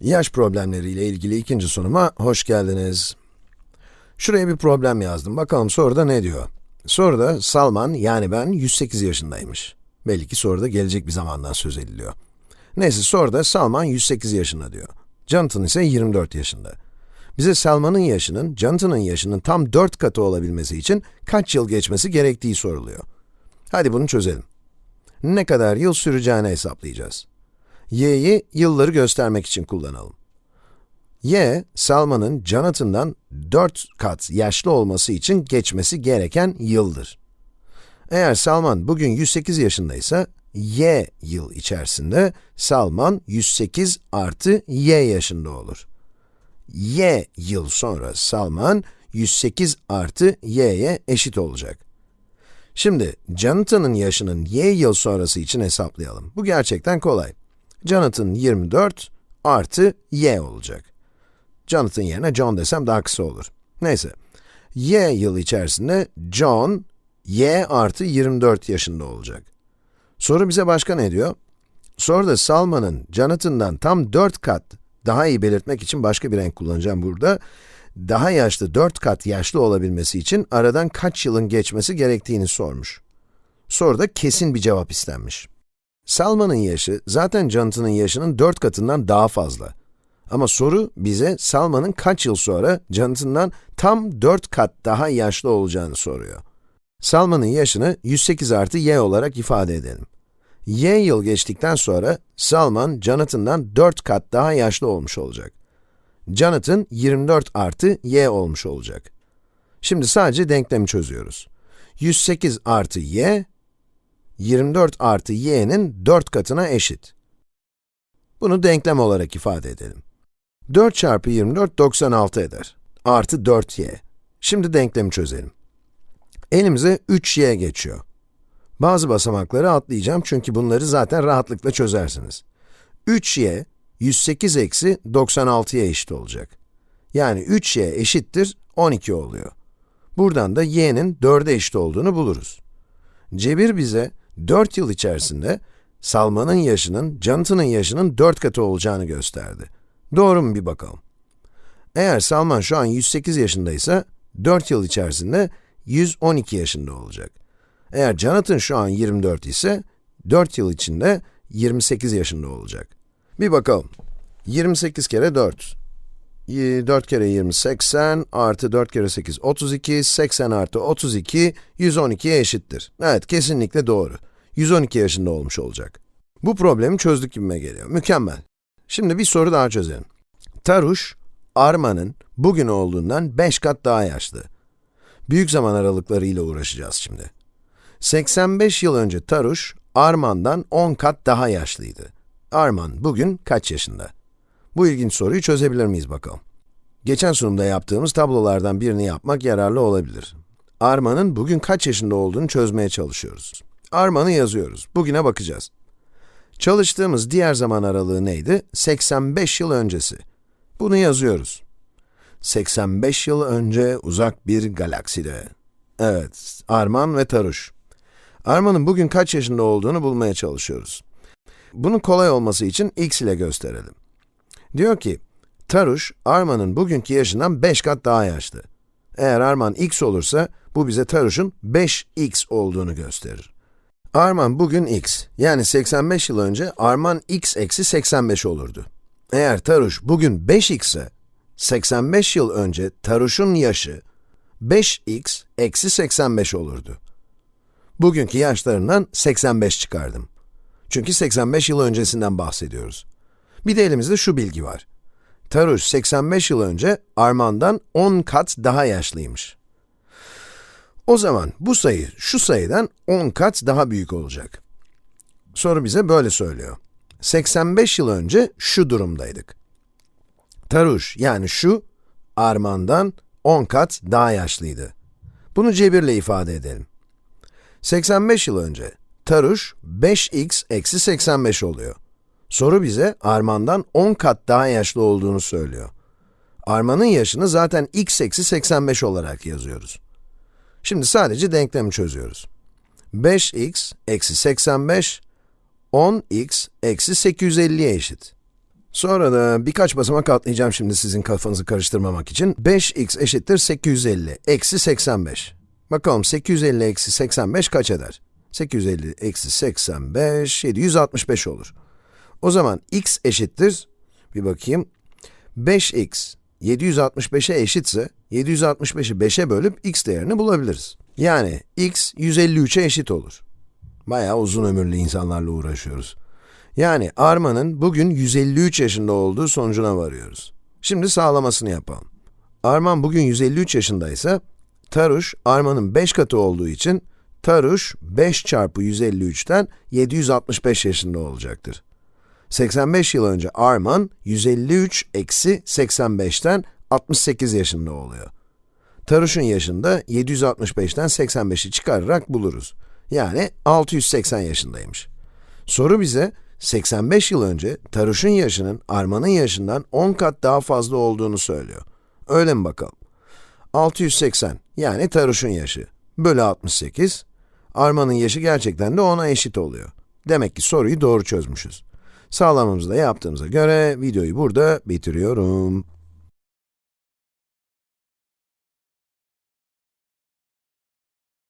Yaş problemleriyle ilgili ikinci sunuma hoş geldiniz. Şuraya bir problem yazdım. Bakalım soruda ne diyor? Soruda Salman, yani ben 108 yaşındaymış. Belli ki soruda gelecek bir zamandan söz ediliyor. Neyse soruda Salman 108 yaşında diyor. Jonathan ise 24 yaşında. Bize Salman'ın yaşının, Jonathan'ın yaşının tam 4 katı olabilmesi için kaç yıl geçmesi gerektiği soruluyor. Hadi bunu çözelim. Ne kadar yıl süreceğini hesaplayacağız. Y'yi yılları göstermek için kullanalım. y, Salman'ın Jonathan'dan 4 kat yaşlı olması için geçmesi gereken yıldır. Eğer Salman bugün 108 yaşındaysa, y yıl içerisinde Salman 108 artı y yaşında olur. y yıl sonra Salman 108 artı y'ye eşit olacak. Şimdi, Jonathan'ın yaşının y yıl sonrası için hesaplayalım. Bu gerçekten kolay. Jonathan 24 artı y olacak. Jonathan yerine John desem daha kısa olur. Neyse, y yıl içerisinde John, y artı 24 yaşında olacak. Soru bize başka ne diyor? Soruda Salman'ın Jonathan'dan tam 4 kat, daha iyi belirtmek için başka bir renk kullanacağım burada, daha yaşlı 4 kat yaşlı olabilmesi için aradan kaç yılın geçmesi gerektiğini sormuş. Soruda kesin bir cevap istenmiş. Salman'ın yaşı zaten Jonathan'ın yaşının 4 katından daha fazla. Ama soru bize Salman'ın kaç yıl sonra Jonathan'dan tam 4 kat daha yaşlı olacağını soruyor. Salman'ın yaşını 108 artı y olarak ifade edelim. y yıl geçtikten sonra Salman, Jonathan'dan 4 kat daha yaşlı olmuş olacak. Jonathan 24 artı y olmuş olacak. Şimdi sadece denklemi çözüyoruz. 108 artı y, 24 artı y'nin 4 katına eşit. Bunu denklem olarak ifade edelim. 4 çarpı 24, 96 eder. Artı 4y. Şimdi denklemi çözelim. Elimize 3y geçiyor. Bazı basamakları atlayacağım çünkü bunları zaten rahatlıkla çözersiniz. 3y, 108 eksi 96'ya eşit olacak. Yani 3y eşittir 12 oluyor. Buradan da y'nin 4'e eşit olduğunu buluruz. Cebir bize 4 yıl içerisinde Salman'ın yaşının, Jonathan'ın yaşının 4 katı olacağını gösterdi. Doğru mu bir bakalım. Eğer Salman şu an 108 yaşındaysa, 4 yıl içerisinde 112 yaşında olacak. Eğer Jonathan şu an 24 ise, 4 yıl içinde 28 yaşında olacak. Bir bakalım. 28 kere 4. 4 kere 20, 80, artı 4 kere 8, 32, 80 artı 32, 112'ye eşittir. Evet, kesinlikle doğru. 112 yaşında olmuş olacak. Bu problemi çözdük gibime geliyor. Mükemmel. Şimdi bir soru daha çözelim. Taruş, Arman'ın bugün olduğundan 5 kat daha yaşlı. Büyük zaman aralıklarıyla uğraşacağız şimdi. 85 yıl önce Taruş, Arman'dan 10 kat daha yaşlıydı. Arman bugün kaç yaşında? Bu ilginç soruyu çözebilir miyiz bakalım. Geçen sunumda yaptığımız tablolardan birini yapmak yararlı olabilir. Arman'ın bugün kaç yaşında olduğunu çözmeye çalışıyoruz. Arman'ı yazıyoruz. Bugüne bakacağız. Çalıştığımız diğer zaman aralığı neydi? 85 yıl öncesi. Bunu yazıyoruz. 85 yıl önce uzak bir galakside. Evet, Arman ve Taruş. Arman'ın bugün kaç yaşında olduğunu bulmaya çalışıyoruz. Bunun kolay olması için x ile gösterelim. Diyor ki, Taruş, Arman'ın bugünkü yaşından 5 kat daha yaşlı. Eğer Arman x olursa, bu bize Taruş'un 5x olduğunu gösterir. Arman bugün x, yani 85 yıl önce Arman x eksi 85 olurdu. Eğer Taruş bugün 5x ise, 85 yıl önce Taruş'un yaşı 5x eksi 85 olurdu. Bugünkü yaşlarından 85 çıkardım. Çünkü 85 yıl öncesinden bahsediyoruz. Bir de elimizde şu bilgi var. Taruş 85 yıl önce Arman'dan 10 kat daha yaşlıymış. O zaman bu sayı şu sayıdan 10 kat daha büyük olacak. Soru bize böyle söylüyor. 85 yıl önce şu durumdaydık. Taruş yani şu, Arman'dan 10 kat daha yaşlıydı. Bunu cebirle ifade edelim. 85 yıl önce Taruş 5x eksi 85 oluyor. Soru bize Arman'dan 10 kat daha yaşlı olduğunu söylüyor. Arman'ın yaşını zaten x eksi 85 olarak yazıyoruz. Şimdi sadece denklemi çözüyoruz. 5x eksi 85, 10x eksi 850'ye eşit. Sonra da birkaç basamak atlayacağım şimdi sizin kafanızı karıştırmamak için. 5x eşittir 850 eksi 85. Bakalım 850 eksi 85 kaç eder? 850 eksi 85, 765 olur. O zaman x eşittir, bir bakayım, 5x 765'e eşitse, 765'i 5'e bölüp x değerini bulabiliriz. Yani x 153'e eşit olur. Bayağı uzun ömürlü insanlarla uğraşıyoruz. Yani Arman'ın bugün 153 yaşında olduğu sonucuna varıyoruz. Şimdi sağlamasını yapalım. Arman bugün 153 yaşındaysa, Taruş, Arman'ın 5 katı olduğu için, Taruş 5 çarpı 153'ten 765 yaşında olacaktır. 85 yıl önce Arman, 153 eksi 85'ten 68 yaşında oluyor. Taruş'un yaşında 765'ten 85'i çıkararak buluruz. Yani 680 yaşındaymış. Soru bize, 85 yıl önce Taruş'un yaşının Arman'ın yaşından 10 kat daha fazla olduğunu söylüyor. Öyle mi bakalım? 680 yani Taruş'un yaşı bölü 68, Arman'ın yaşı gerçekten de 10'a eşit oluyor. Demek ki soruyu doğru çözmüşüz. Sağlamamızı da yaptığımıza göre videoyu burada bitiriyorum.